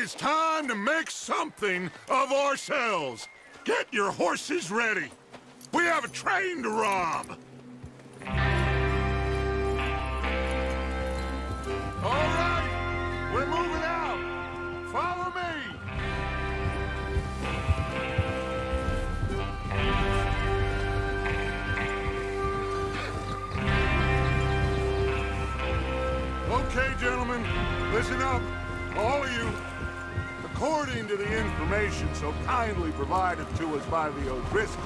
Is time to make something of ourselves. Get your horses ready. We have a train to rob. All right, we're moving out. Follow me. Okay, gentlemen, listen up. All of you. According to the information so kindly provided to us by the O'Driscolls,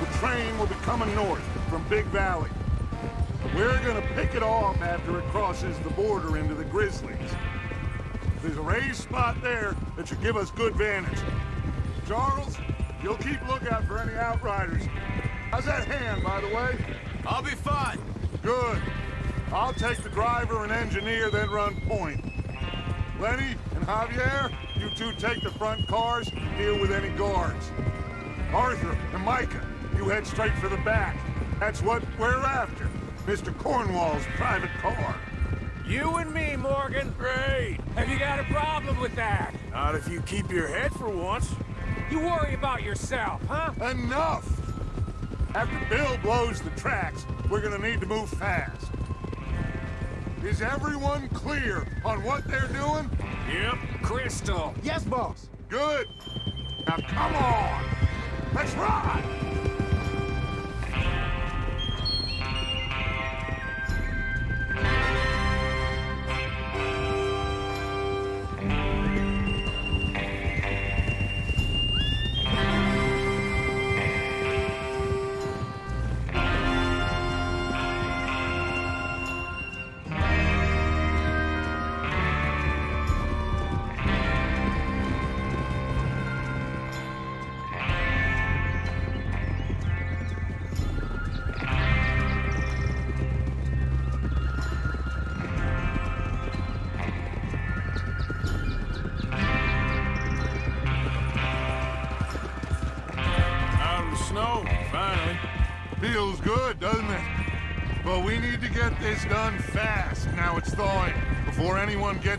the train will be coming north from Big Valley. We're gonna pick it off after it crosses the border into the Grizzlies. There's a raised spot there that should give us good vantage. Charles, you'll keep lookout for any outriders. How's that hand, by the way? I'll be fine. Good. I'll take the driver and engineer, then run point. Lenny and Javier, you two take the front cars and deal with any guards. Arthur and Micah, you head straight for the back. That's what we're after. Mr. Cornwall's private car. You and me, Morgan. Great. Have you got a problem with that? Not if you keep your head for once. You worry about yourself, huh? Enough! After Bill blows the tracks, we're gonna need to move fast. Is everyone clear on what they're doing? Yep. Crystal. Yes, boss. Good. Now come on! Let's ride!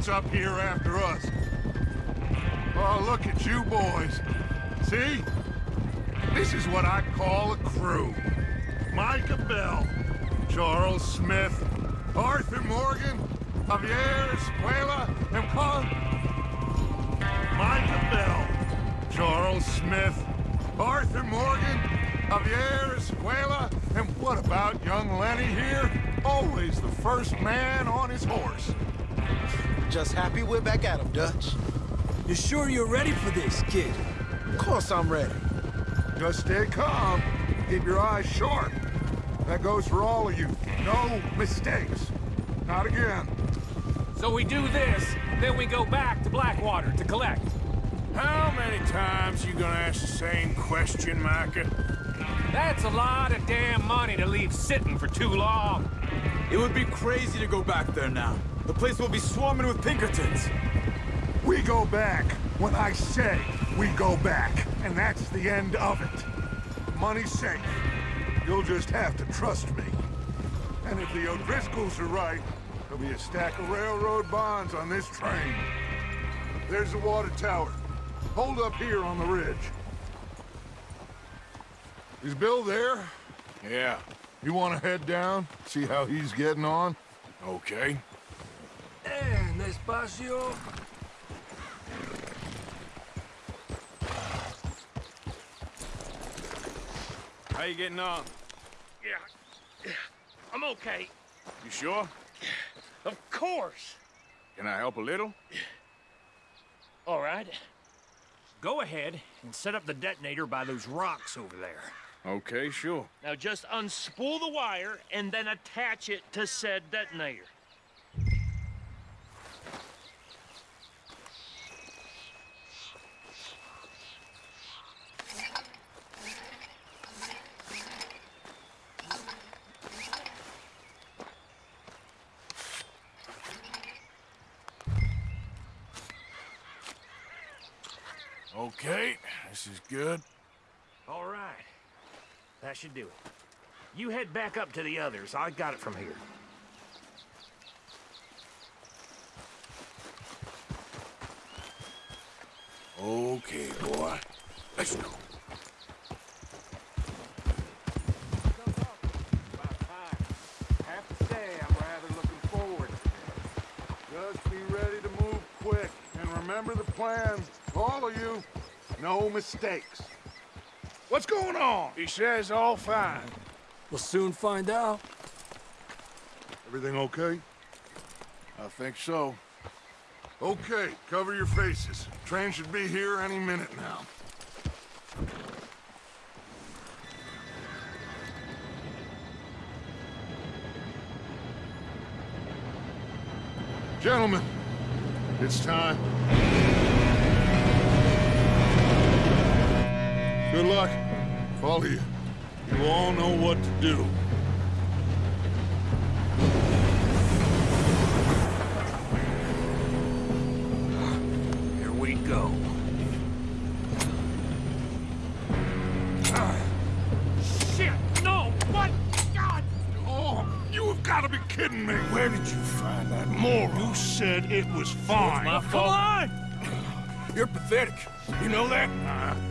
Up here after us. Oh, look at you boys. See? This is what I call a crew. Micah Bell, Charles Smith, Arthur Morgan, Javier Escuela, and Paul... Micah Bell, Charles Smith, Arthur Morgan, Javier Escuela, and what about young Lenny here? Always the first man on his horse. Just happy we're back at 'em, Dutch. You sure you're ready for this, kid? Of course I'm ready. Just stay calm. Keep your eyes sharp. That goes for all of you. No mistakes. Not again. So we do this, then we go back to Blackwater to collect. How many times you gonna ask the same question, Micah? That's a lot of damn money to leave sitting for too long. It would be crazy to go back there now. The place will be swarming with Pinkertons. We go back when I say we go back. And that's the end of it. Money's safe. You'll just have to trust me. And if the O'Driscolls are right, there'll be a stack of railroad bonds on this train. There's the water tower. Hold up here on the ridge. Is Bill there? Yeah. You want to head down? See how he's getting on? Okay. And despacio. How you getting on? Yeah. yeah. I'm okay. You sure? Of course. Can I help a little? All right. Go ahead and set up the detonator by those rocks over there. Okay, sure. Now just unspool the wire and then attach it to said detonator. is good. All right. That should do it. You head back up to the others. I got it from here. Okay, boy. Let's go. Just be ready to move quick, and remember the plan, all of you. No mistakes. What's going on? He says all fine. We'll soon find out. Everything okay? I think so. Okay, cover your faces. Train should be here any minute now. Gentlemen, it's time. Good luck. All of you. You all know what to do. Here we go. Shit! No! What? God! Oh, you've got to be kidding me! Where did you find that moron? You said it was fine. It was my fault. Come on! You're pathetic. You know that? Uh -huh.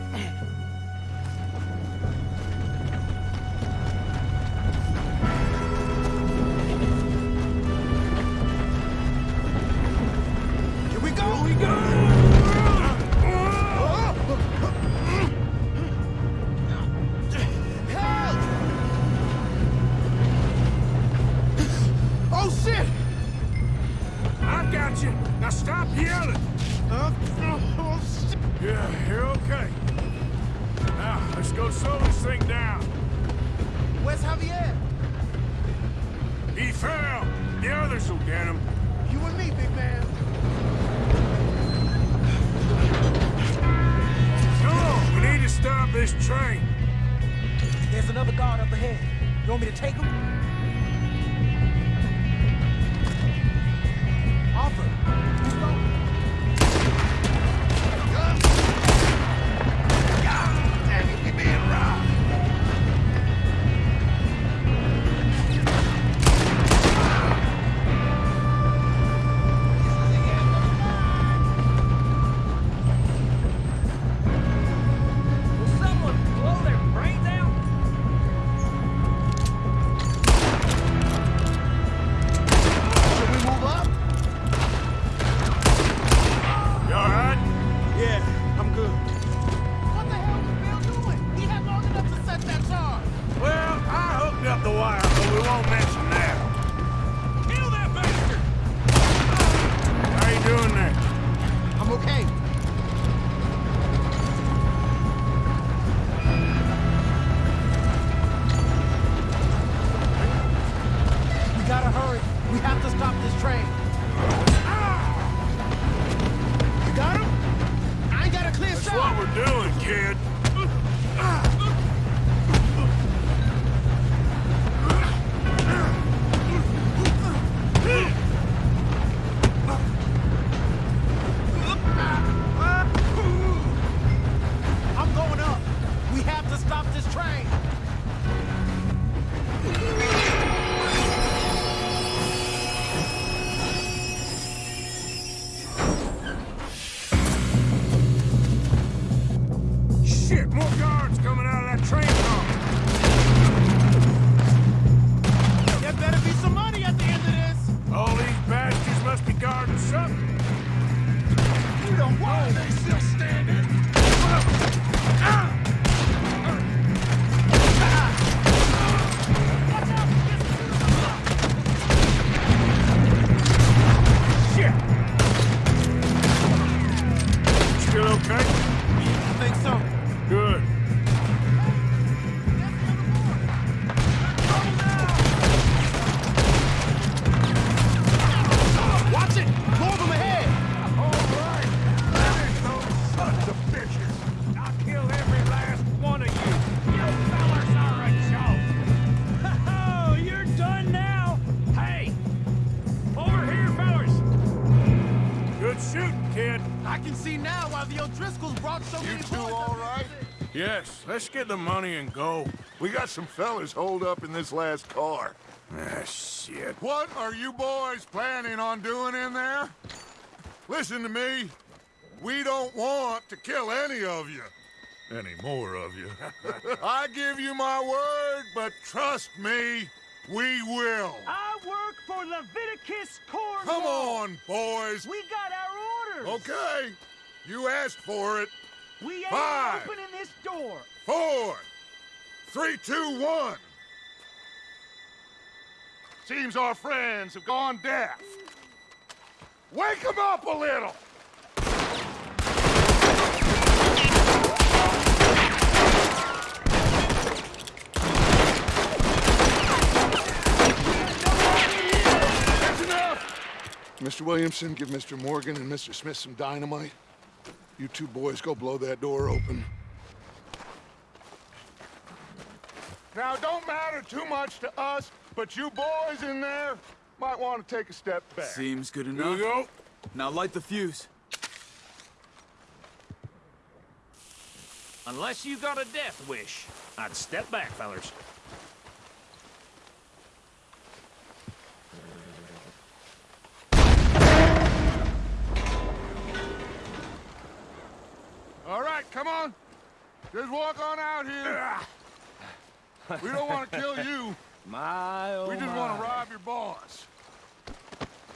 Yes, let's get the money and go. We got some fellas holed up in this last car. Ah, shit. What are you boys planning on doing in there? Listen to me. We don't want to kill any of you. Any more of you. I give you my word, but trust me, we will. I work for Leviticus Corps. Come on, boys. We got our orders. Okay. You asked for it. We ain't Five. opening this door. Four, three, two, one. Seems our friends have gone deaf. Wake them up a little. Enough. Mr. Williamson, give Mr. Morgan and Mr. Smith some dynamite. You two boys go blow that door open. Now, don't matter too much to us, but you boys in there might want to take a step back. Seems good Here enough. we go. Now light the fuse. Unless you got a death wish, I'd step back, fellers. All right, come on. Just walk on out here. we don't want to kill you. My, oh We just my. want to rob your boss.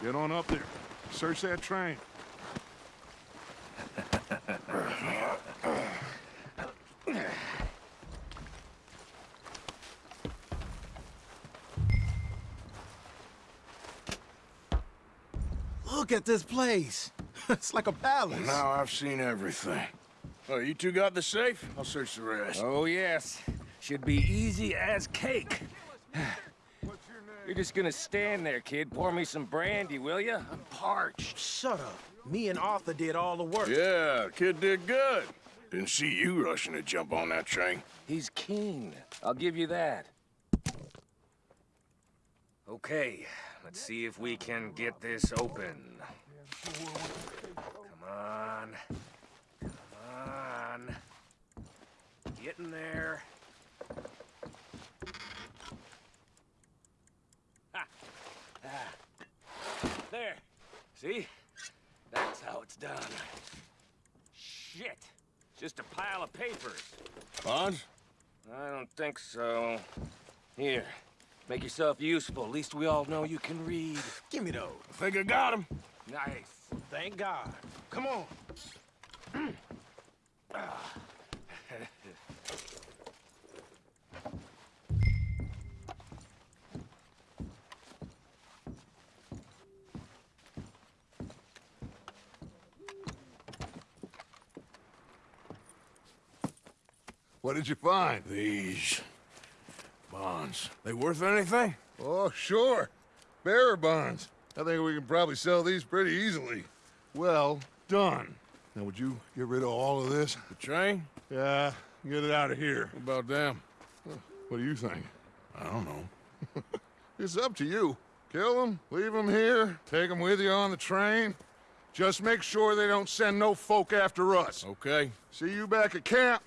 Get on up there. Search that train. Look at this place. it's like a palace. Now I've seen everything. Oh, you two got the safe? I'll search the rest. Oh, yes. Should be easy as cake. What's your name? You're just gonna stand there, kid. Pour me some brandy, will ya? I'm parched. Shut up. Me and Arthur did all the work. Yeah, kid did good. Didn't see you rushing to jump on that train. He's keen. I'll give you that. Okay, let's see if we can get this open. Come on. Come on. Get in there. Ha. Ah. There. See? That's how it's done. Shit. Just a pile of papers. Bonds? I don't think so. Here, make yourself useful. At least we all know you can read. Give me those. I think I got him. Nice. Thank God. Come on. What did you find? These bonds. They worth anything? Oh, sure. Bearer bonds. I think we can probably sell these pretty easily. Well done. Now, would you get rid of all of this? The train? Yeah, get it out of here. What about them? What do you think? I don't know. It's up to you. Kill them, leave them here, take them with you on the train. Just make sure they don't send no folk after us. Okay. See you back at camp.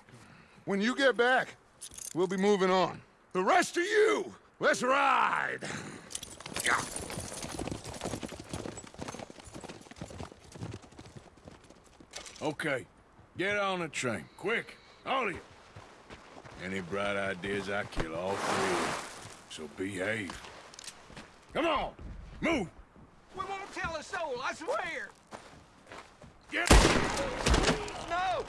When you get back, we'll be moving on. The rest of you, let's ride! Yeah. Okay. Get on the train. Quick. All of you. Any bright ideas, I kill all three of you. So behave. Come on. Move. We won't tell a soul, I swear. Get No!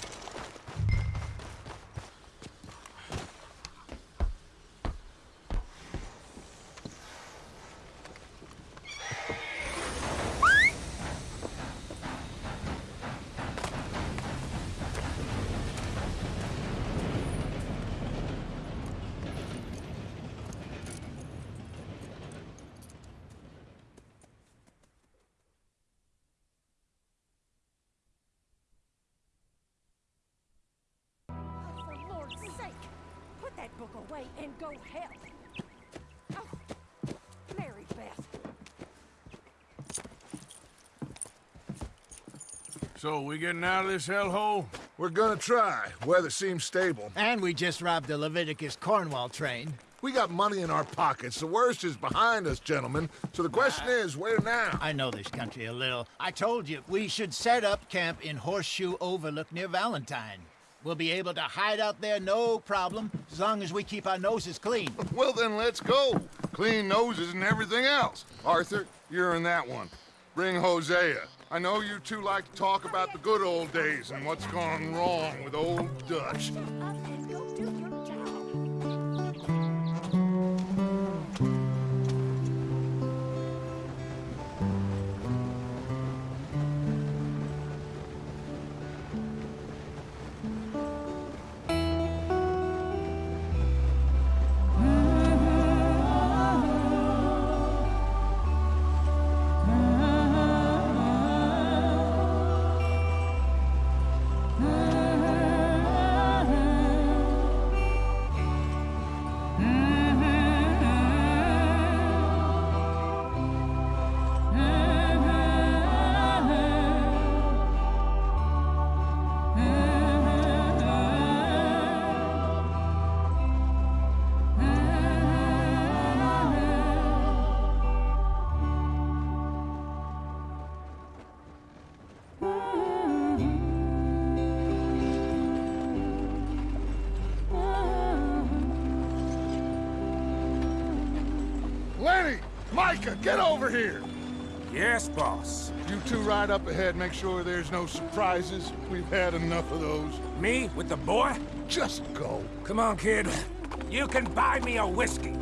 So, we getting out of this hellhole? We're gonna try. Weather seems stable. And we just robbed the Leviticus Cornwall train. We got money in our pockets. The worst is behind us, gentlemen. So the question is, where now? I know this country a little. I told you, we should set up camp in Horseshoe Overlook near Valentine. We'll be able to hide out there no problem, as long as we keep our noses clean. Well, then let's go. Clean noses and everything else. Arthur, you're in that one. Bring Hosea. I know you two like to talk about the good old days and what's gone wrong with old Dutch. Get over here! Yes, boss. You two ride up ahead, make sure there's no surprises. We've had enough of those. Me with the boy? Just go. Come on, kid. You can buy me a whiskey.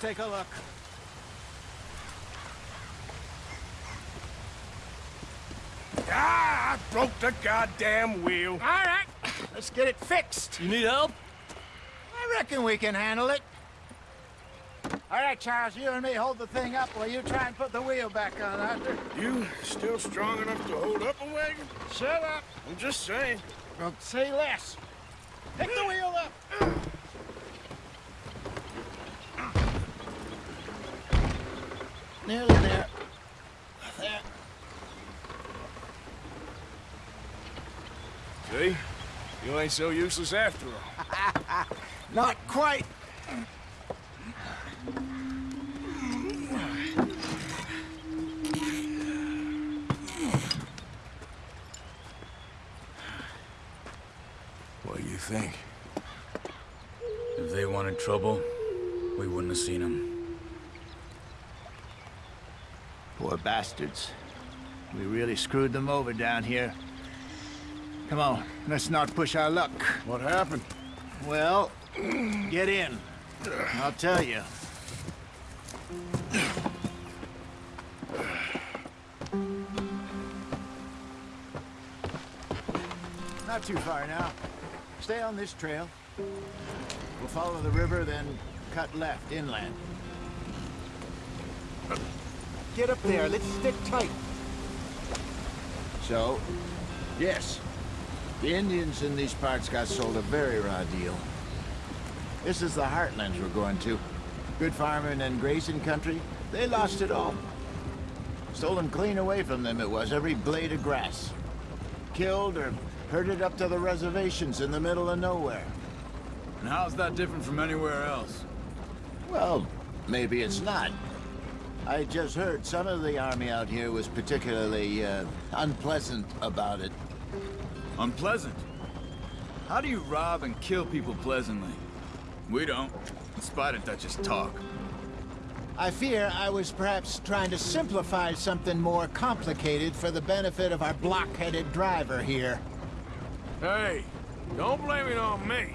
Take a look. Ah, I broke the goddamn wheel. All right, let's get it fixed. You need help? I reckon we can handle it. All right, Charles, you and me hold the thing up while you try and put the wheel back on, Arthur. You still strong enough to hold up a wagon? Shut up. I'm just saying. Well, say less. Pick the wheel up. Nearly there. There. See? You ain't so useless after all. Not quite. What do you think? If they wanted trouble, we wouldn't have seen them. Poor bastards. We really screwed them over down here. Come on, let's not push our luck. What happened? Well, get in. I'll tell you. Not too far now. Stay on this trail. We'll follow the river, then cut left inland. Get up there. Let's stick tight. So, yes, the Indians in these parts got sold a very raw deal. This is the heartlands we're going to. Good farming and grazing country, they lost it all. Stolen clean away from them it was, every blade of grass. Killed or herded up to the reservations in the middle of nowhere. And how's that different from anywhere else? Well, maybe it's not. I just heard some of the army out here was particularly, uh, unpleasant about it. Unpleasant. How do you rob and kill people pleasantly? We don't, in spite of Dutch's talk. I fear I was perhaps trying to simplify something more complicated for the benefit of our block-headed driver here. Hey, don't blame it on me.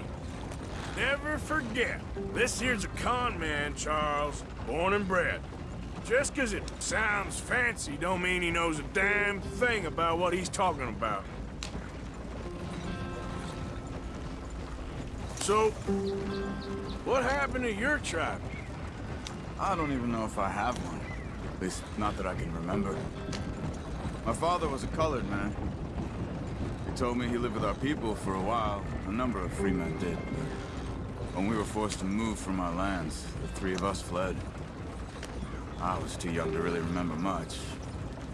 Never forget, this here's a con man, Charles, born and bred. Just 'cause it sounds fancy don't mean he knows a damn thing about what he's talking about. So, what happened to your tribe? I don't even know if I have one. At least, not that I can remember. My father was a colored man. He told me he lived with our people for a while. A number of free men did. When we were forced to move from our lands, the three of us fled. I was too young to really remember much.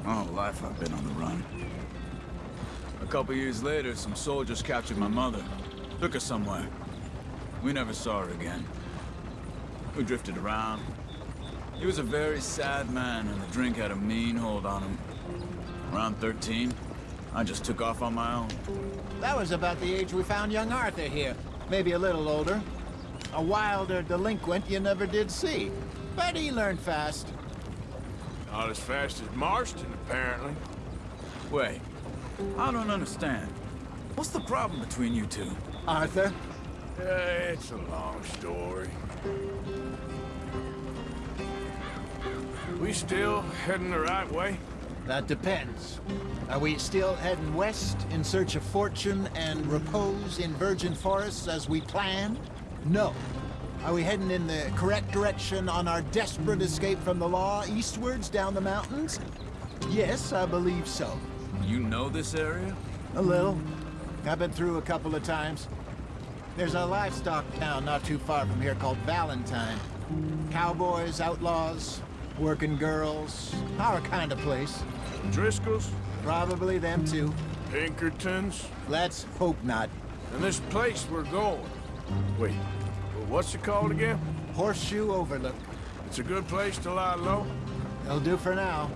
My whole life I've been on the run. A couple years later, some soldiers captured my mother. Took her somewhere. We never saw her again. We drifted around. He was a very sad man, and the drink had a mean hold on him. Around 13, I just took off on my own. That was about the age we found young Arthur here. Maybe a little older. A wilder delinquent you never did see. But he learned fast. Not as fast as Marston, apparently. Wait, I don't understand. What's the problem between you two? Arthur? Uh, it's a long story. We still heading the right way? That depends. Are we still heading west in search of fortune and repose in virgin forests as we planned? No. Are we heading in the correct direction on our desperate escape from the law eastwards down the mountains? Yes, I believe so. You know this area? A little. I've been through a couple of times. There's a livestock town not too far from here called Valentine. Cowboys, outlaws, working girls, our kind of place. Driscoll's? Probably them too. Pinkertons? Let's hope not. And this place we're going. Wait, what's it called again? Horseshoe Overlook. It's a good place to lie low? It'll do for now.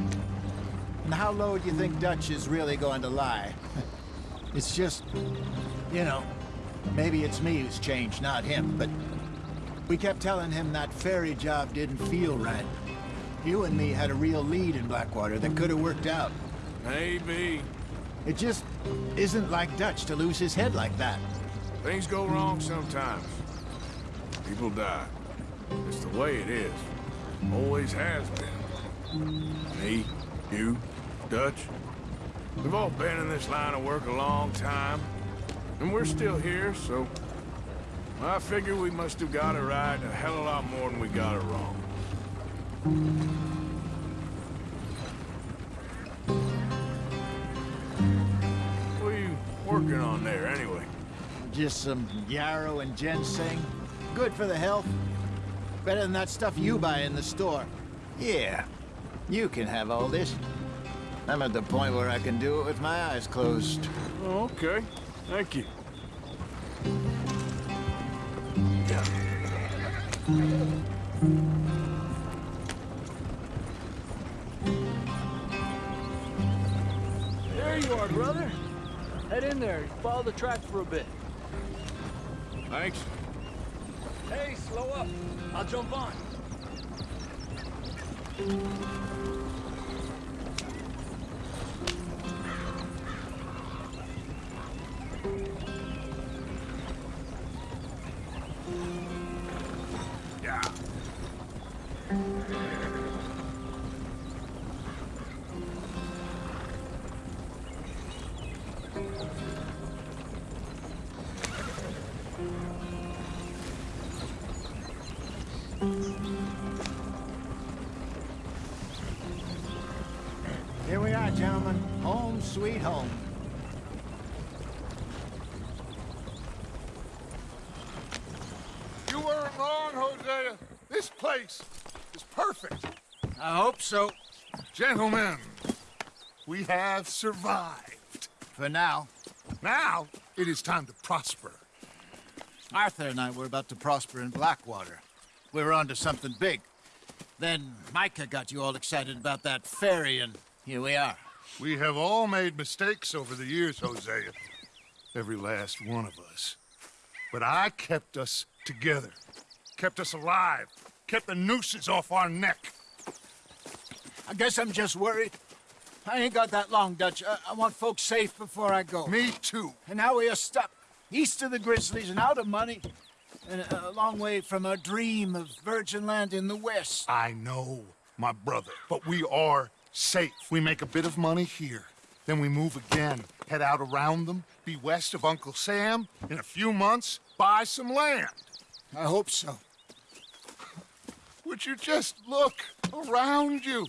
And how low do you think Dutch is really going to lie? it's just, you know, maybe it's me who's changed, not him, but we kept telling him that ferry job didn't feel right. You and me had a real lead in Blackwater that could have worked out. Maybe. It just isn't like Dutch to lose his head like that. Things go wrong sometimes. People die. It's the way it is. Always has been. Me, you, Dutch. We've all been in this line of work a long time. And we're still here, so... I figure we must have got it right a hell of a lot more than we got it wrong. What are you working on there, anyway? Just some yarrow and ginseng. Good for the health. Better than that stuff you buy in the store. Yeah, you can have all this. I'm at the point where I can do it with my eyes closed. Oh, okay. Thank you. There you are, brother. Head in there. Follow the track for a bit. Thanks. Hey, slow up. I'll jump on. Here we are, gentlemen. Home sweet home. You weren't wrong, Hosea. This place is perfect. I hope so. Gentlemen, we have survived. For now. Now, it is time to prosper. Arthur and I were about to prosper in Blackwater. We were onto something big. Then Micah got you all excited about that ferry, and here we are. We have all made mistakes over the years, Hosea. Every last one of us. But I kept us together. Kept us alive. Kept the nooses off our neck. I guess I'm just worried. I ain't got that long, Dutch. I, I want folks safe before I go. Me too. And now we are stuck east of the Grizzlies and out of money, and a, a long way from our dream of virgin land in the west. I know, my brother, but we are safe. We make a bit of money here, then we move again, head out around them, be west of Uncle Sam, in a few months, buy some land. I hope so. Would you just look around you?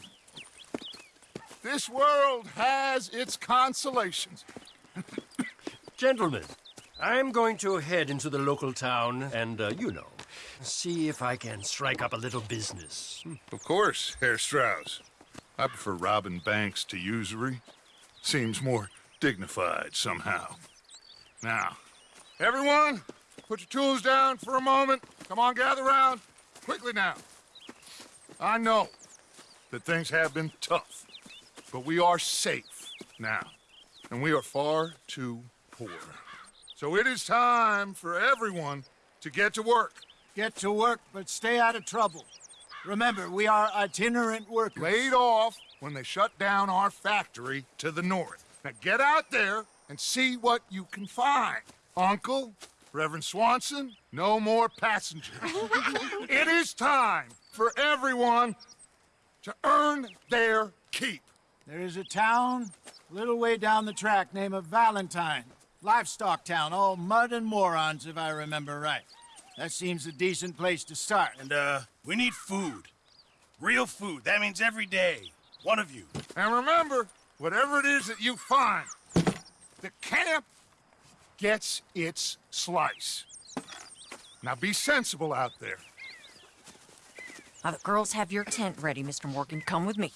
This world has its consolations. Gentlemen, I'm going to head into the local town and, uh, you know, see if I can strike up a little business. Of course, Herr Strauss. I prefer robbing banks to usury. Seems more dignified somehow. Now, everyone, put your tools down for a moment. Come on, gather round. Quickly now. I know that things have been tough, but we are safe now, and we are far too poor. So it is time for everyone to get to work. Get to work, but stay out of trouble. Remember, we are itinerant workers. Laid off when they shut down our factory to the north. Now get out there and see what you can find. Uncle, Reverend Swanson, no more passengers. it is time for everyone to earn their keep. There is a town a little way down the track named of Valentine. Livestock town, all mud and morons, if I remember right. That seems a decent place to start. And, uh, we need food. Real food. That means every day. One of you. And remember, whatever it is that you find, the camp gets its slice. Now be sensible out there. Now the girls have your tent ready, Mr. Morgan. Come with me.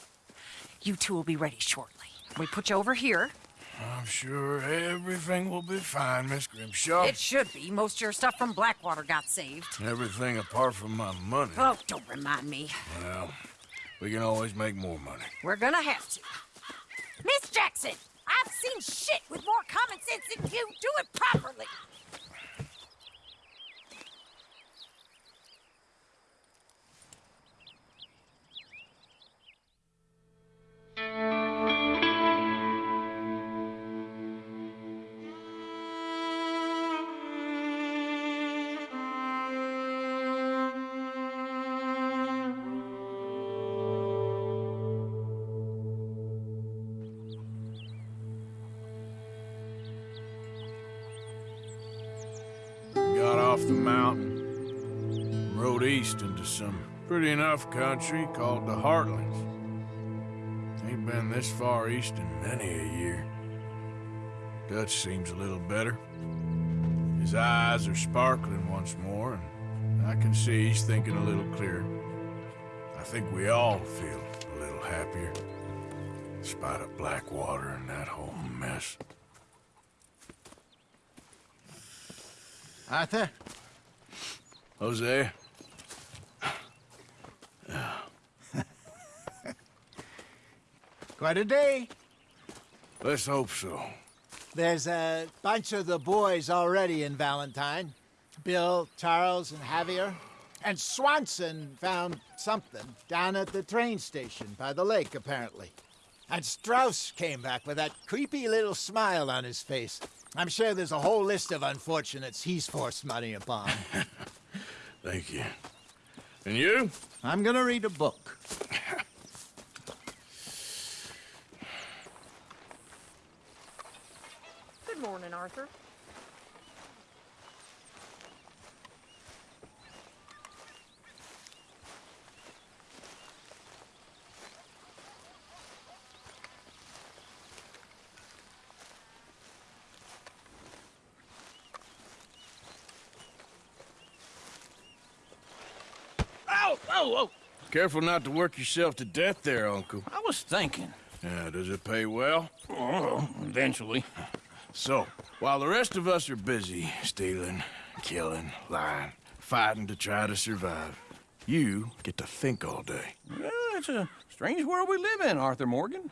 You two will be ready shortly. We put you over here. I'm sure everything will be fine, Miss Grimshaw. It should be. Most of your stuff from Blackwater got saved. Everything apart from my money. Oh, don't remind me. Well, we can always make more money. We're gonna have to. Miss Jackson, I've seen shit with more common sense than you. Do it properly. Got pretty enough country called the Heartlands. Ain't been this far east in many a year. Dutch seems a little better. His eyes are sparkling once more, and I can see he's thinking a little clearer. I think we all feel a little happier, in spite of Blackwater and that whole mess. Arthur? Hosea? Quite a day. Let's hope so. There's a bunch of the boys already in Valentine. Bill, Charles, and Javier. And Swanson found something down at the train station by the lake, apparently. And Strauss came back with that creepy little smile on his face. I'm sure there's a whole list of unfortunates he's forced money upon. Thank you. And you? I'm gonna read a book. Good morning, Arthur. Ow! Oh, oh! Careful not to work yourself to death there, Uncle. I was thinking. Yeah, does it pay well? Oh, eventually. So, while the rest of us are busy stealing, killing, lying, fighting to try to survive, you get to think all day. Yeah, it's a strange world we live in, Arthur Morgan.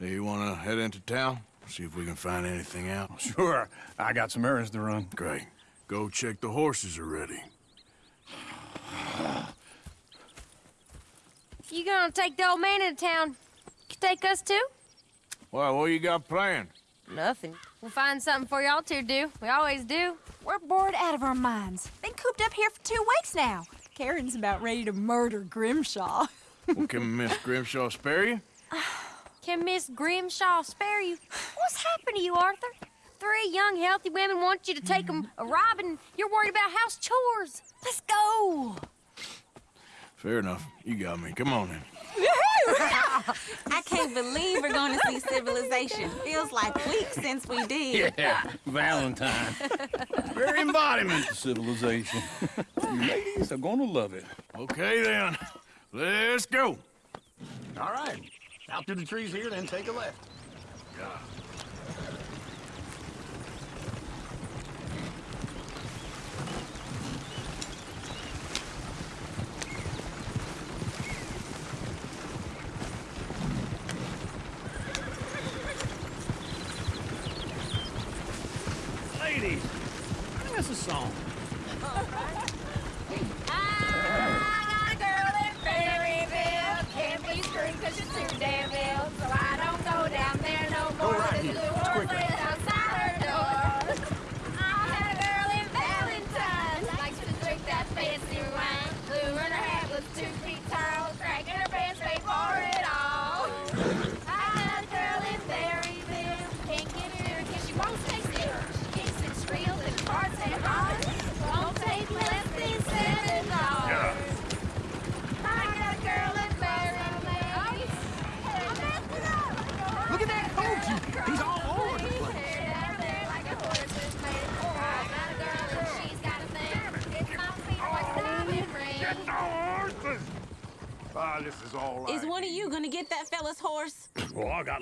Do you want to head into town? See if we can find anything out? Sure. I got some errands to run. Great. Go check the horses are ready. You gonna take the old man into town? Get take us too? Well, what you got planned? Nothing. We'll find something for y'all to do. We always do. We're bored out of our minds. Been cooped up here for two weeks now. Karen's about ready to murder Grimshaw. well, can Miss Grimshaw spare you? Can Miss Grimshaw spare you? What's happened to you, Arthur? Three young, healthy women want you to take them a robbing. You're worried about house chores. Let's go. Fair enough. You got me. Come on then. I can't believe we're going to see civilization. Feels like weeks since we did. Yeah, Valentine. Very embodiment of civilization. you ladies are gonna love it. Okay then. Let's go. All right. Out through the trees here, then take a left. Yeah.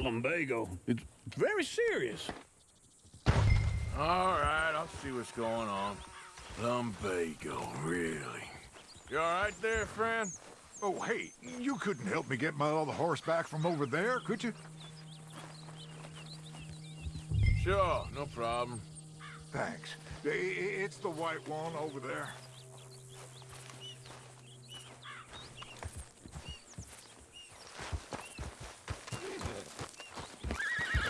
Lumbago. It's very serious. All right, I'll see what's going on. Lumbago, really? You all right there, friend? Oh, hey, you couldn't help me get my other horse back from over there, could you? Sure, no problem. Thanks. It's the white one over there.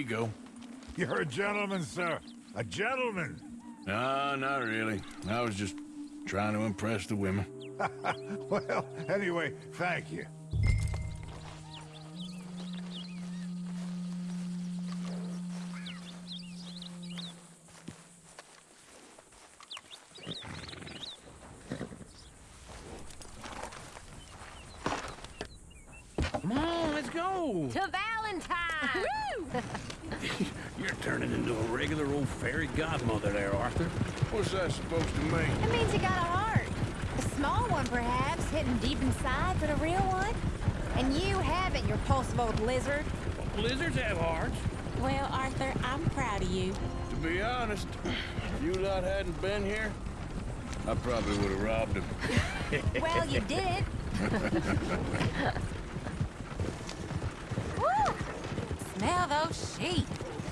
you go. You're a gentleman, sir. A gentleman. No, not really. I was just trying to impress the women. well, anyway, thank you. I probably would have robbed him. Well, you did. Woo! Smell those sheep.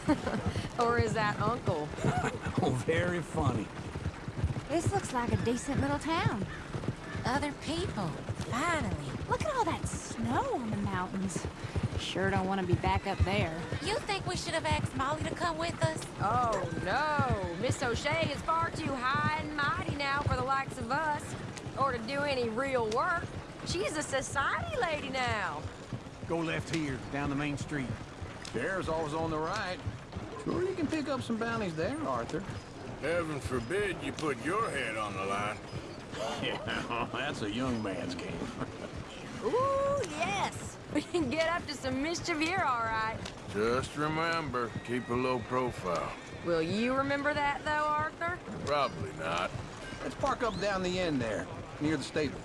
or is that Uncle? Oh, very funny. This looks like a decent little town. Other people, finally. Look at all that snow on the mountains. Sure don't want to be back up there. You think we should have asked Molly to come with us? Oh, no. Miss O'Shea is far too high and mighty of us. Or to do any real work. She's a society lady now. Go left here, down the main street. There's always on the right. Sure, you can pick up some bounties there, Arthur. Heaven forbid you put your head on the line. Yeah, that's a young man's game. Ooh, yes. We can get up to some mischief here, all right. Just remember, keep a low profile. Will you remember that, though, Arthur? Probably not. Let's park up down the end there, near the stables.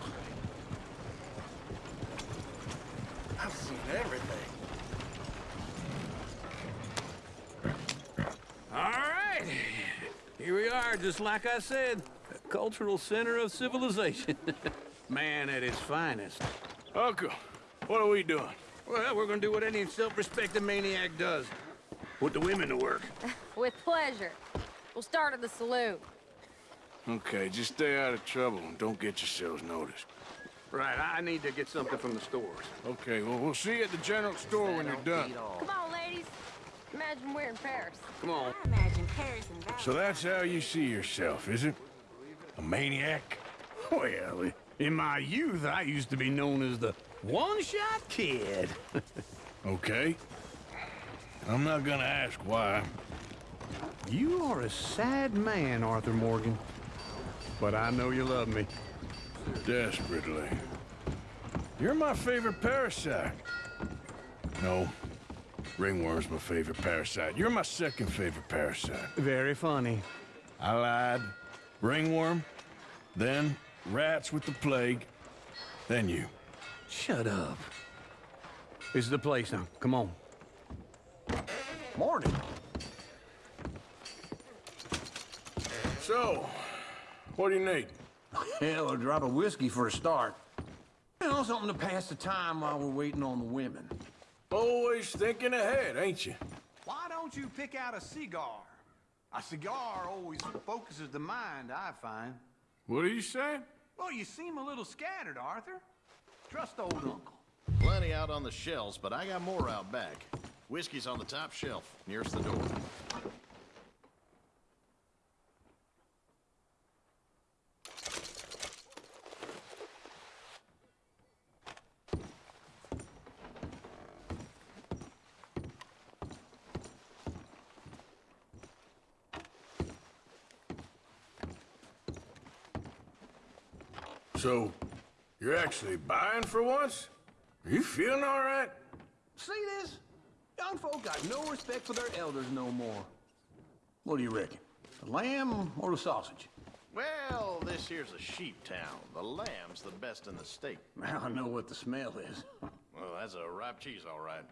I've seen everything. All right. Here we are, just like I said. A cultural center of civilization. Man at his finest. Uncle, what are we doing? Well, we're gonna do what any self-respecting maniac does. Put the women to work. With pleasure. We'll start at the saloon. Okay, just stay out of trouble and don't get yourselves noticed. Right, I need to get something from the stores. Okay, well, we'll see you at the general store when you're done. Come on, ladies. Imagine we're in Paris. Come on. I imagine Paris and Val. So that's how you see yourself, is it? A maniac? Well, in my youth, I used to be known as the one-shot kid. Okay. I'm not gonna ask why. You are a sad man, Arthur Morgan. But I know you love me. Desperately. You're my favorite parasite. No. Ringworm's my favorite parasite. You're my second favorite parasite. Very funny. I lied. Ringworm, then rats with the plague, then you. Shut up. This is the place now. Come on. Morning. So, what do you need? Hell, a drop of whiskey for a start. You know, something to pass the time while we're waiting on the women. Always thinking ahead, ain't you? Why don't you pick out a cigar? A cigar always focuses the mind, I find. What are you saying? Well, you seem a little scattered, Arthur. Trust old uncle. Plenty out on the shelves, but I got more out back. Whiskey's on the top shelf, nearest the door. So, you're actually buying for once? Are you feeling all right? See this? Young folk got no respect for their elders no more. What do you reckon? The lamb or the sausage? Well, this here's a sheep town. The lamb's the best in the state. Now I know what the smell is. Well, that's a ripe cheese, all right.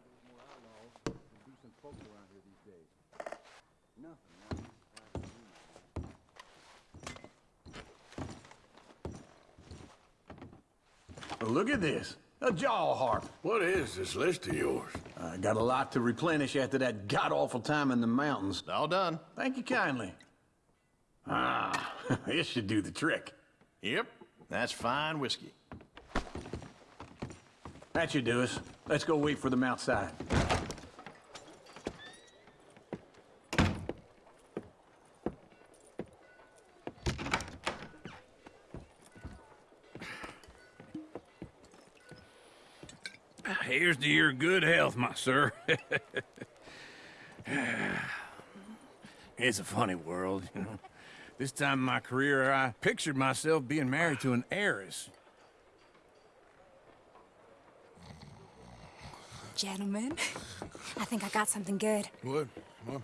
Look at this. A jaw harp. What is this list of yours? I got a lot to replenish after that god-awful time in the mountains. All done. Thank you kindly. Ah, this should do the trick. Yep, that's fine whiskey. That should do us. Let's go wait for them outside. Here's to your good health, my sir. it's a funny world, you know. This time in my career, I pictured myself being married to an heiress. Gentlemen, I think I got something good. What? What?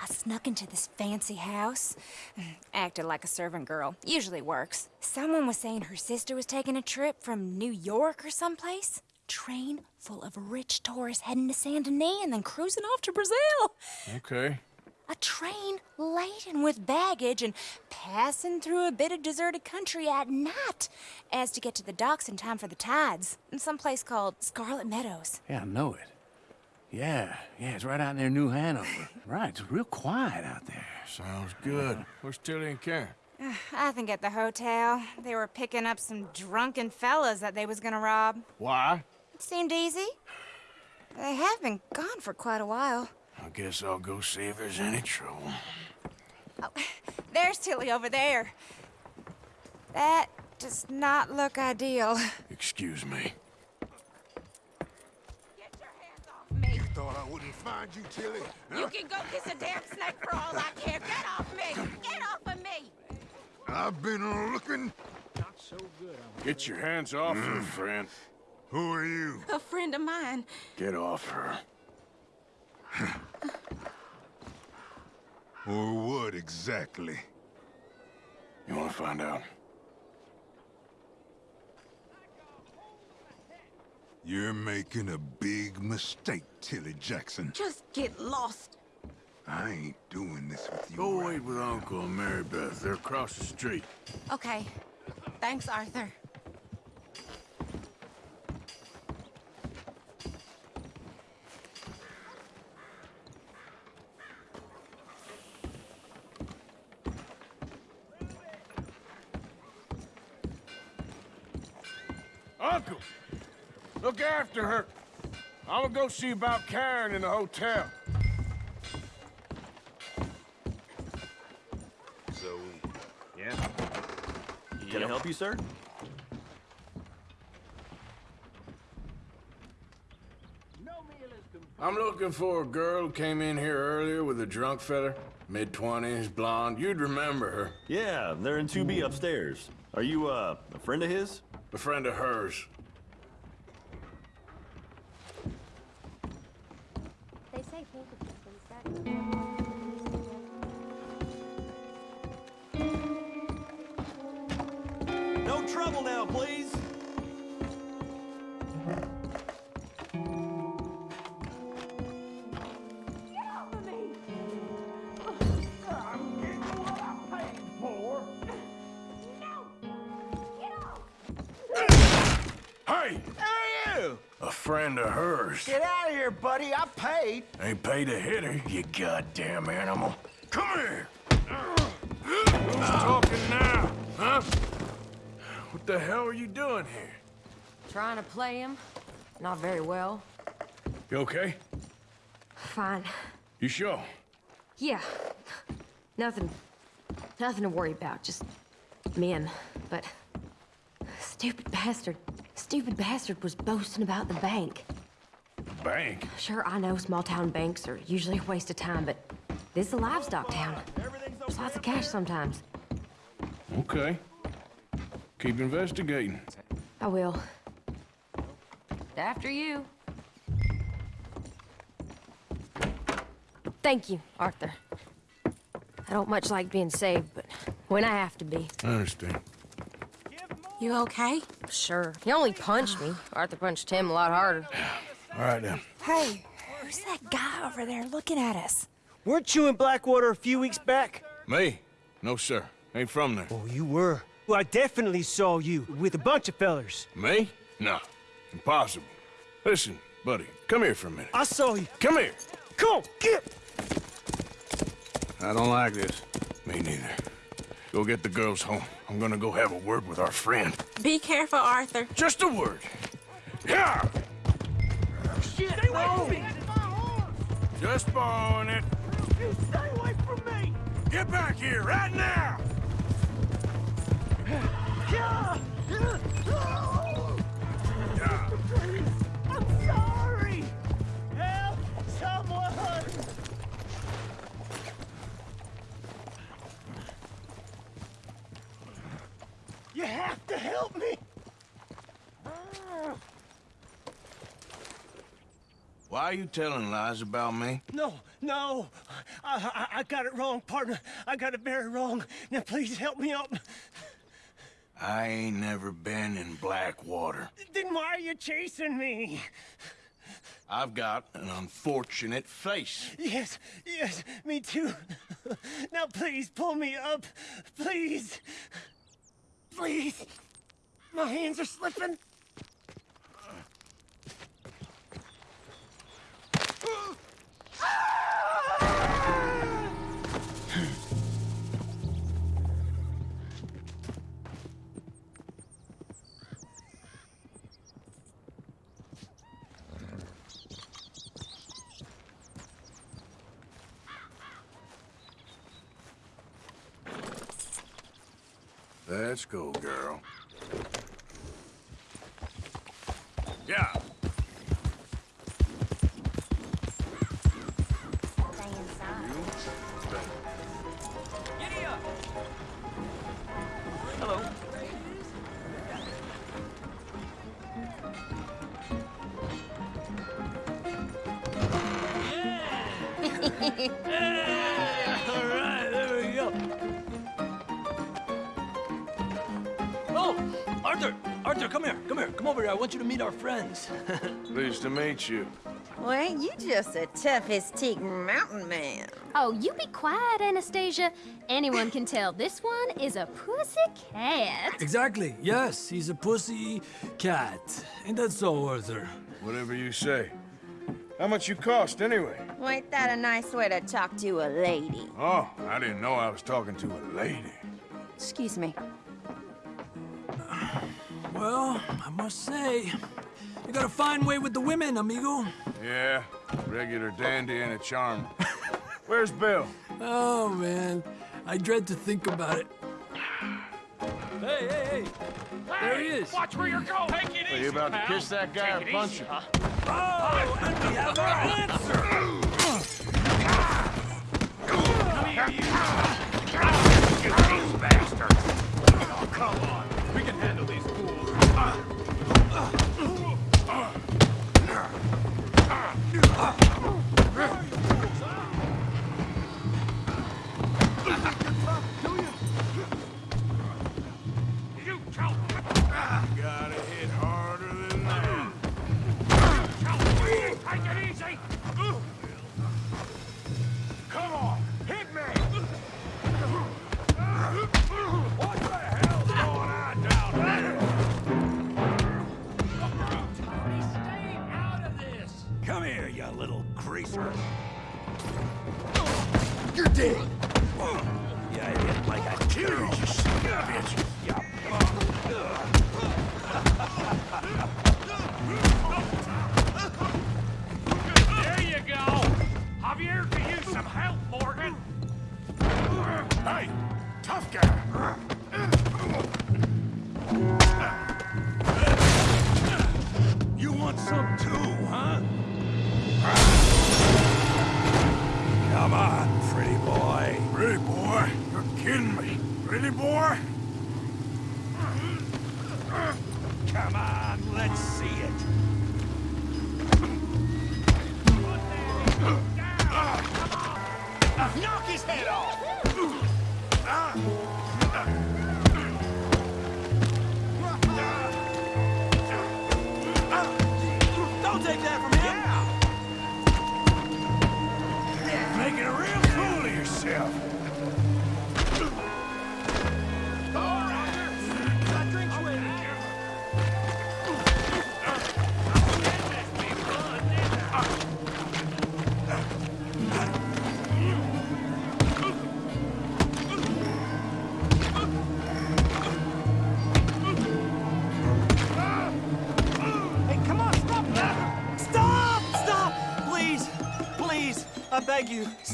I snuck into this fancy house. Acted like a servant girl. Usually works. Someone was saying her sister was taking a trip from New York or someplace. Train full of rich tourists heading to Saint Denis and then cruising off to Brazil. Okay. A train laden with baggage and passing through a bit of deserted country at night as to get to the docks in time for the tides in some place called Scarlet Meadows. Yeah, I know it. Yeah, yeah, it's right out near New Hanover. right, it's real quiet out there. Sounds good. Where's Tilly and Karen? I think at the hotel. They were picking up some drunken fellas that they was gonna rob. Why? It seemed easy. They have been gone for quite a while. I guess I'll go see if there's any trouble. Oh, There's Tilly over there. That does not look ideal. Excuse me. Get your hands off me! You thought I wouldn't find you, Tilly? You can go kiss a damn snake for all I care. Get off me! Get off of me! I've been looking. Not so good. I'm Get your hands off her, mm. friend. Who are you? A friend of mine. Get off her. Or what exactly? You want to find out? You're making a big mistake, Tilly Jackson. Just get lost. I ain't doing this with you. Go wait with Uncle and Mary Beth. They're across the street. Okay. Thanks, Arthur. Uncle! Look after her. I'm gonna go see about Karen in the hotel. So, yeah. Can I help you, sir? I'm looking for a girl who came in here earlier with a drunk fella. Mid-twenties, blonde. You'd remember her. Yeah, they're in 2B upstairs. Are you, uh, a friend of his? A friend of hers. Paid. Ain't paid to hit you goddamn animal. Come here! Who's talking now, huh? What the hell are you doing here? Trying to play him. Not very well. You okay? Fine. You sure? Yeah. Nothing. Nothing to worry about. Just men. But stupid bastard. Stupid bastard was boasting about the bank. Bank? Sure, I know small town banks are usually a waste of time, but this is a livestock town. There's lots of cash sometimes. Okay. Keep investigating. I will. After you. Thank you, Arthur. I don't much like being saved, but when I have to be. I understand. You okay? Sure. He only punched me. Arthur punched him a lot harder. All right, then. Hey, who's that guy over there looking at us? Weren't you in Blackwater a few weeks back? Me? No, sir. Ain't from there. Oh, you were. Well, I definitely saw you with a bunch of fellers. Me? No. Impossible. Listen, buddy, come here for a minute. I saw you. Come here. Come on, get. I don't like this. Me neither. Go get the girls home. I'm gonna go have a word with our friend. Be careful, Arthur. Just a word. Yeah! Shit, Stay away from me! Just borrowing it. You stay away from me! Get back here right now! I'm sorry! Help someone! You have to help me! Why are you telling lies about me? No, no! I, I, I got it wrong, partner. I got it very wrong. Now please help me up. I ain't never been in Blackwater. Then why are you chasing me? I've got an unfortunate face. Yes, yes, me too. Now please pull me up. Please. Please. My hands are slipping. Let's go, girl. Yeah. All right, there we go. Oh, Arthur, Arthur, come here, come here, come over here. I want you to meet our friends. Pleased to meet you. Well, ain't you just the toughest teak mountain man? Oh, you be quiet, Anastasia. Anyone can tell this one is a pussy cat. exactly. Yes, he's a pussy cat. Ain't that so, Arthur? Whatever you say. How much you cost, anyway? Well, ain't that a nice way to talk to a lady? Oh, I didn't know I was talking to a lady. Excuse me. Well, I must say, you got a fine way with the women, amigo. Yeah, regular dandy and a charm. Where's Bill? Oh, man. I dread to think about it. Hey, hey, hey! There he is! Watch where you're going! Take it Are easy, you about to kiss that guy Take or it punch him? huh? Oh, and we have our answer! You these bastards! Me.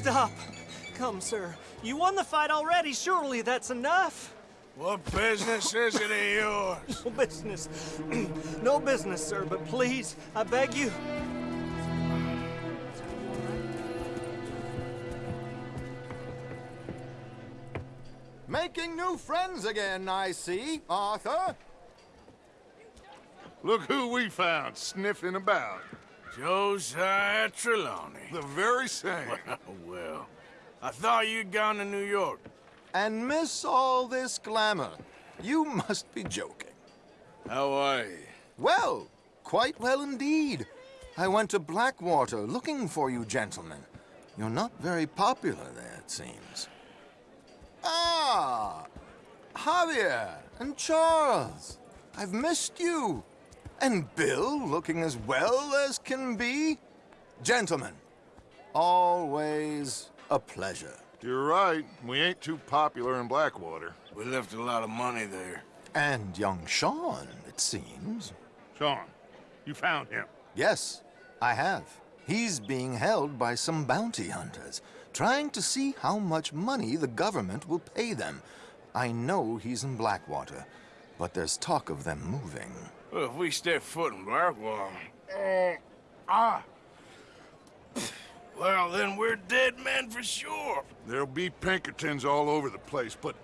Stop. Come, sir. You won the fight already. Surely that's enough. What business is it of yours? No business. no business, sir, but please, I beg you. Making new friends again, I see, Arthur. Look who we found sniffing about. Josiah Trelawny. The very same. well, I thought you'd gone to New York. And miss all this glamour. You must be joking. How are you? Well, quite well indeed. I went to Blackwater looking for you gentlemen. You're not very popular there, it seems. Ah! Javier and Charles. I've missed you. And Bill looking as well as can be. Gentlemen, always a pleasure. You're right. We ain't too popular in Blackwater. We left a lot of money there. And young Sean, it seems. Sean, you found him. Yes, I have. He's being held by some bounty hunters, trying to see how much money the government will pay them. I know he's in Blackwater, but there's talk of them moving. Well, if we step foot in Blackwater... Uh, ah! Well, then we're dead men for sure. There'll be Pinkertons all over the place, but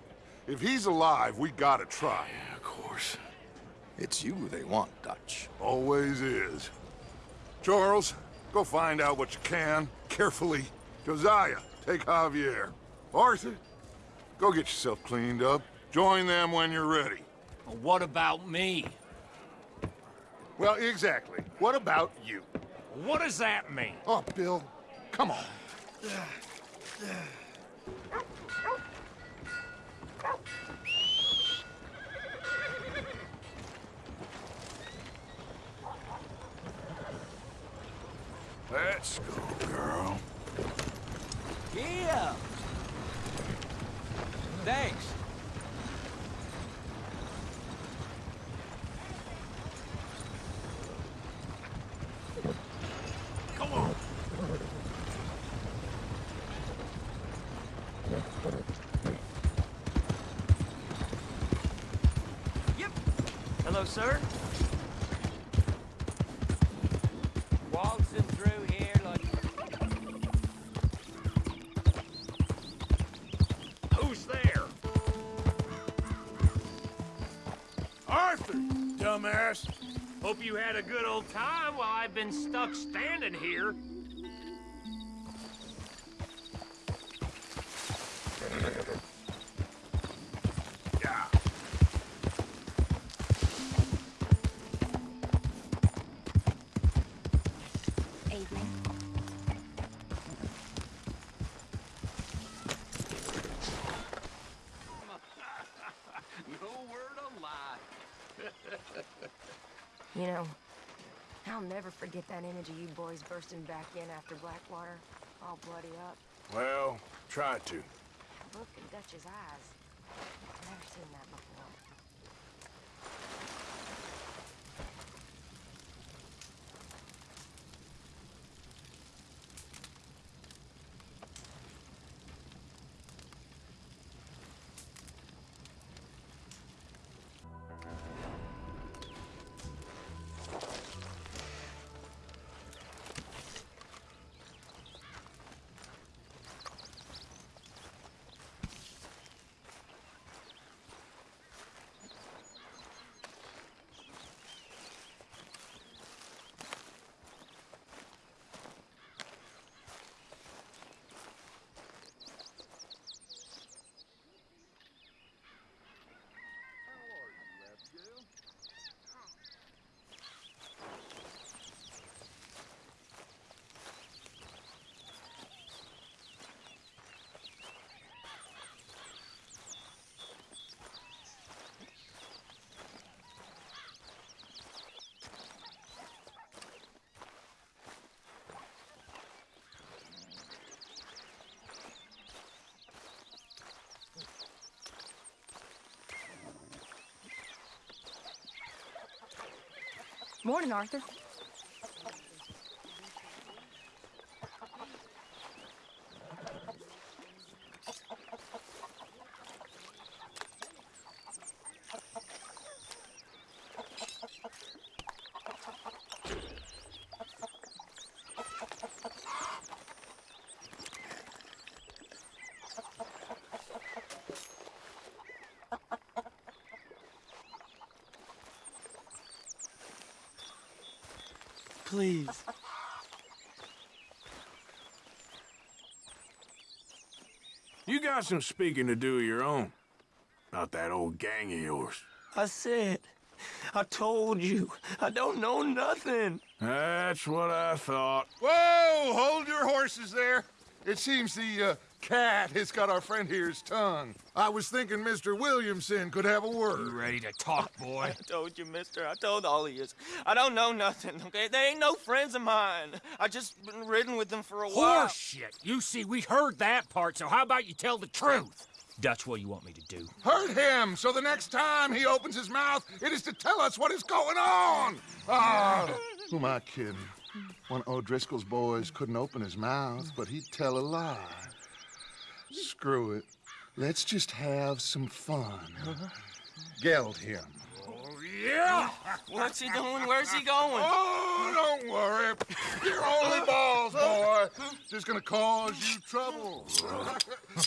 if he's alive, we gotta try. Yeah, of course. It's you they want, Dutch. Always is. Charles, go find out what you can, carefully. Josiah, take Javier. Arthur, go get yourself cleaned up. Join them when you're ready. What about me? Well, exactly. What about you? What does that mean? Oh, Bill, come on. Let's go, girl. Yeah. Thanks. Had a good old time while I've been stuck standing here. Yeah. Evening. no word of lie. You know, I'll never forget that image of you boys bursting back in after Blackwater, all bloody up. Well, try to. Look in Dutch's eyes. I've never seen that before. Morning, Arthur. Please. You got some speaking to do of your own. About that old gang of yours. I said, I told you, I don't know nothing. That's what I thought. Whoa! Hold your horses there. It seems the uh, cat has got our friend here's tongue. I was thinking Mr. Williamson could have a word. You ready to talk, boy? I told you, mister. I told all of you. I don't know nothing, okay? They ain't no friends of mine. I just been ridden with them for a while. Horseshit. You see, we heard that part, so how about you tell the truth? That's what you want me to do? Hurt him, so the next time he opens his mouth, it is to tell us what is going on. Ah, who am I kidding? One of O'Driscoll's boys couldn't open his mouth, but he'd tell a lie. Screw it. Let's just have some fun. Geld him. Yeah! What's he doing? Where's he going? Oh, don't worry. You're only balls, boy. Just gonna cause you trouble.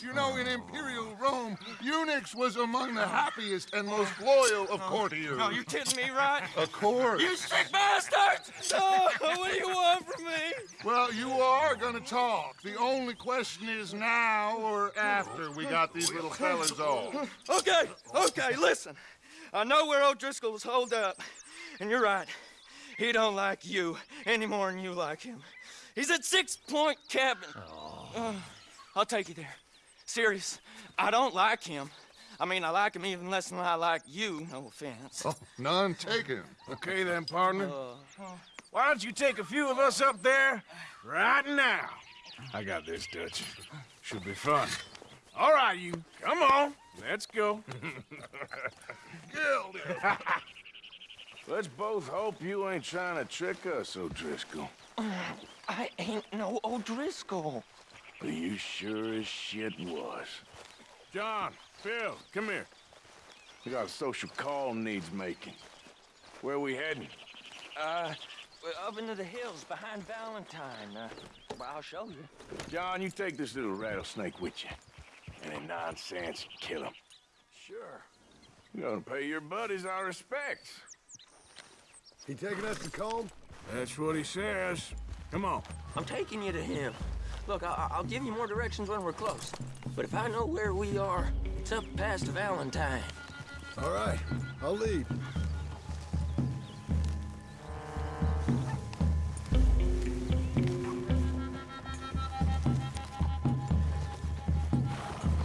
you know, in Imperial Rome, eunuchs was among the happiest and most loyal of courtiers. No, you're kidding me, right? Of course. You sick bastard! Oh, what do you want from me? Well, you are gonna talk. The only question is now or after we got these little fellas off. Okay, okay, listen. I know where O'Driscoll was holed up. And you're right. He don't like you any more than you like him. He's at Six Point Cabin. Uh, I'll take you there. Serious, I don't like him. I mean, I like him even less than I like you, no offense. Oh, none taken. Okay then, partner. Uh, Why don't you take a few of us up there right now? I got this, Dutch. Should be fun. All right, you. Come on. Let's go. Let's both hope you ain't trying to trick us, O'Driscoll. I ain't no O'Driscoll. But you sure as shit was. John, Phil, come here. We got a social call needs making. Where we heading? Uh, we're up into the hills behind Valentine. Uh, well, I'll show you. John, you take this little rattlesnake with you. Any nonsense, kill him. Sure. You're gonna pay your buddies our respects. He taking us to Colm? That's what he says. Come on. I'm taking you to him. Look, I I'll give you more directions when we're close. But if I know where we are, it's up past Valentine. All right, I'll lead.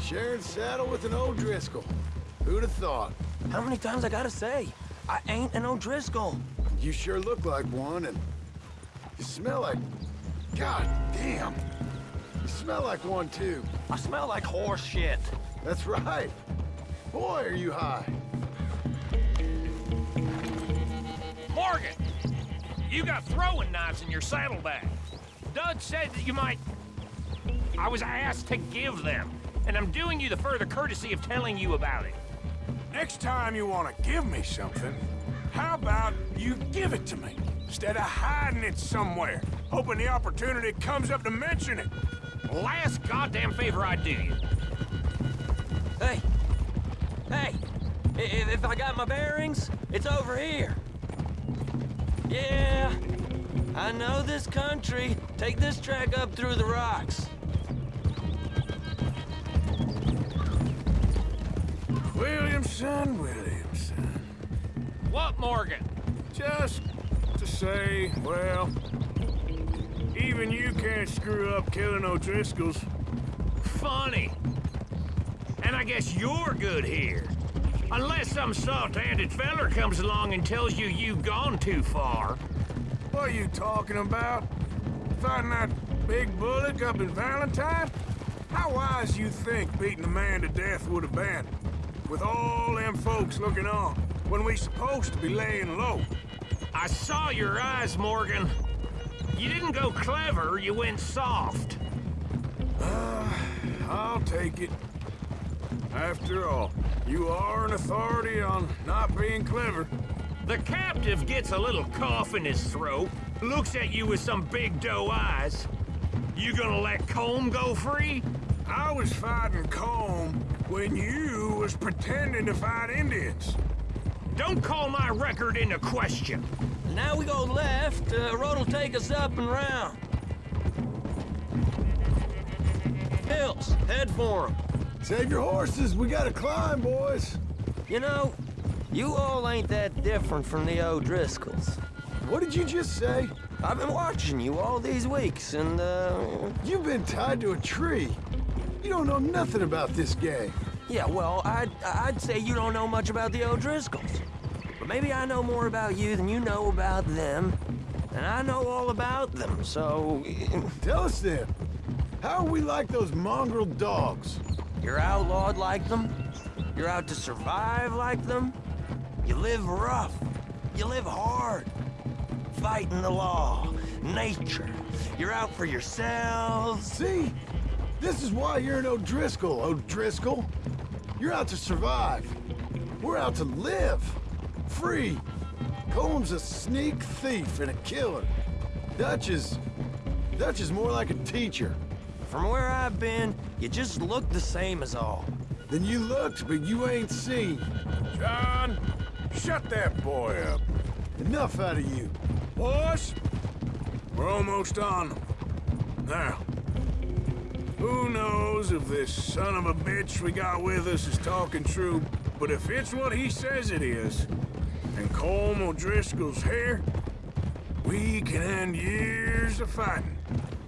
Sharing saddle with an O'Driscoll. Who'd have thought? How many times I gotta say? I ain't an O'Driscoll. You sure look like one, and you smell like... God damn. You smell like one, too. I smell like horse shit. That's right. Boy, are you high. Morgan! You got throwing knives in your saddlebag. Dud said that you might... I was asked to give them, and I'm doing you the further courtesy of telling you about it. Next time you want to give me something, how about you give it to me? Instead of hiding it somewhere, hoping the opportunity comes up to mention it. Last goddamn favor I do you. Hey! Hey! If, if I got my bearings, it's over here. Yeah, I know this country. Take this track up through the rocks. Williamson, Williamson. What, Morgan? Just to say, well, even you can't screw up killing O'Driscolls. Funny. And I guess you're good here. Unless some soft-handed feller comes along and tells you you've gone too far. What are you talking about? Fighting that big bullock up in Valentine? How wise you think beating a man to death would have been? With all them folks looking on, when we supposed to be laying low. I saw your eyes, Morgan. You didn't go clever, you went soft. Uh, I'll take it. After all, you are an authority on not being clever. The captive gets a little cough in his throat, looks at you with some big doe eyes. You gonna let Colm go free? I was fighting Colm when you was pretending to fight Indians. Don't call my record into question. Now we go left. Uh, road'll take us up and round. Hills, head for 'em. Save your horses. We gotta climb, boys. You know, you all ain't that different from the O'Driscolls. What did you just say? I've been watching you all these weeks, and, uh... You've been tied to a tree. You don't know nothing about this game. Yeah, well, I'd, I'd say you don't know much about the O'Driscolls. But maybe I know more about you than you know about them. And I know all about them, so... Tell us then. How are we like those mongrel dogs? You're outlawed like them. You're out to survive like them. You live rough. You live hard. Fighting the law, nature. You're out for yourselves. See? This is why you're an O'Driscoll, O'Driscoll. You're out to survive. We're out to live. Free. Colm's a sneak thief and a killer. Dutch is... Dutch is more like a teacher. From where I've been, you just look the same as all. Then you looked, but you ain't seen. John, shut that boy up. Enough out of you. Boys, we're almost on them. Now, who knows if this son of a bitch we got with us is talking true, but if it's what he says it is, and Colm O'Driscoll's here, We can end years of fighting.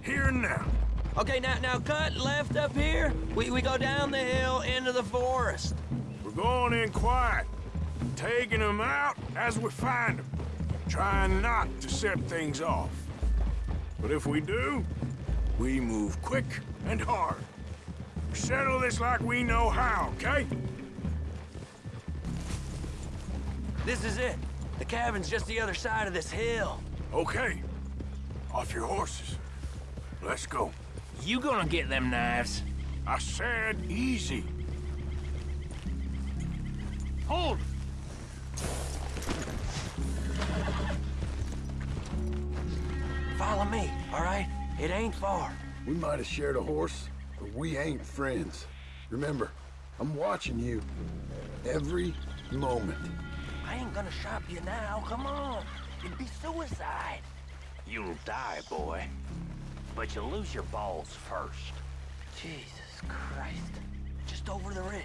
Here and now. Okay, now now cut left up here. We we go down the hill into the forest. We're going in quiet, taking them out as we find them, trying not to set things off. But if we do, we move quick and hard. Settle this like we know how, okay? This is it. The cabin's just the other side of this hill. Okay. Off your horses. Let's go. You gonna get them knives? I said easy. Hold! Follow me, all right? It ain't far. We might have shared a horse, but we ain't friends. Remember, I'm watching you. Every moment. I ain't gonna shop you now. Come on. It'd be suicide. You'll die, boy. But you'll lose your balls first. Jesus Christ. Just over the ridge.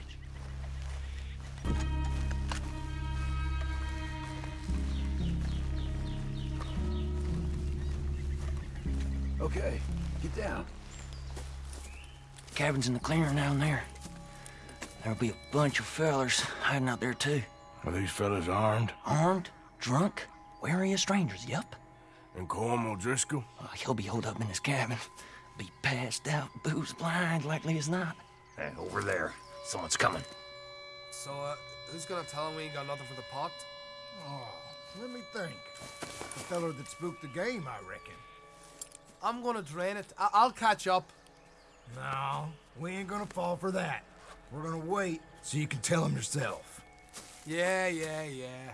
Okay, get down. Cabin's in the clearing down there. There'll be a bunch of fellers hiding out there, too. Are these fellas armed? Armed, drunk, wary of strangers, yep. And Colm O'Driscoll? Uh, he'll be holed up in his cabin. Be passed out, booze blind, likely as not. Hey, over there. Someone's coming. So, uh, who's gonna tell him we ain't got nothing for the pot? Oh, let me think. The feller that spooked the game, I reckon. I'm gonna drain it. I- I'll catch up. No, we ain't gonna fall for that. We're gonna wait so you can tell him yourself. Yeah, yeah, yeah.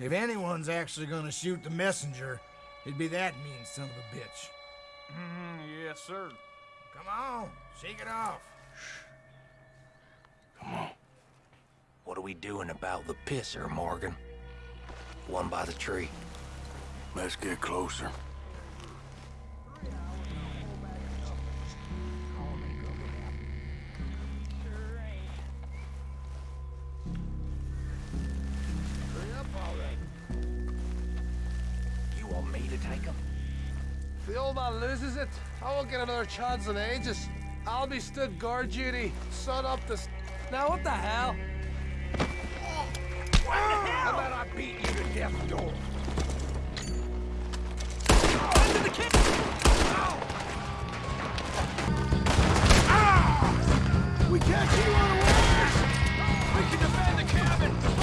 If anyone's actually gonna shoot the messenger, it'd be that mean son of a bitch. Mm, yes, sir. Come on, shake it off. Shh. Come on. What are we doing about the pisser, Morgan? One by the tree. Let's get closer. It, I won't get another chance in ages. I'll be stood guard duty, son up this. Now what the hell? How about I beat you to death door? Under the kick! We can't keep on We can defend the cabin!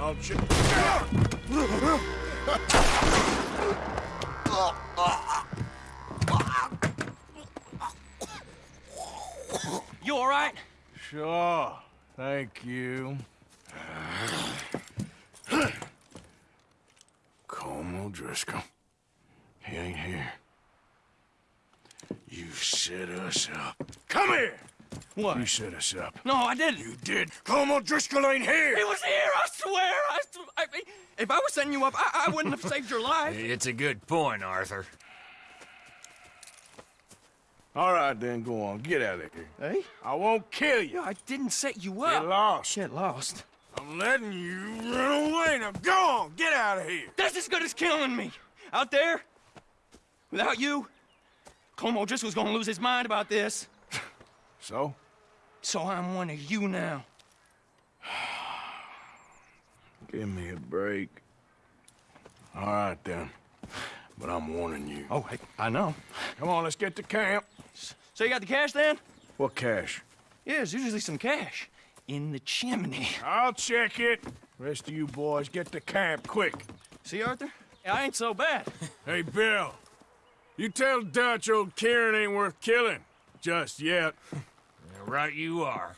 I'll check. You all right? Sure. Thank you. Colm O'Driscoll. He ain't here. You set us up. Come here! What? You set us up. No, I didn't. You did. Colm O'Driscoll ain't here! He was here, I swear. I, s- I mean, if I was setting you up, I, I wouldn't have saved your life. It's a good point, Arthur. All right, then, go on. Get out of here. Hey? I won't kill you. I didn't set you up. Get up. lost. Shit, lost. I'm letting you run away. Now go on. Get out of here. That's as good as killing me. Out there, without you, Colm O'Driscoll's gonna lose his mind about this. So? So I'm one of you now. Give me a break. All right, then. But I'm warning you. Oh, hey, I know. Come on, let's get to camp. So you got the cash then? What cash? Yeah, there's usually some cash in the chimney. I'll check it. Rest of you boys, get to camp quick. See, Arthur? I ain't so bad. Hey, Bill. You tell Dutch old Kieran ain't worth killing. Just yet. Right you are.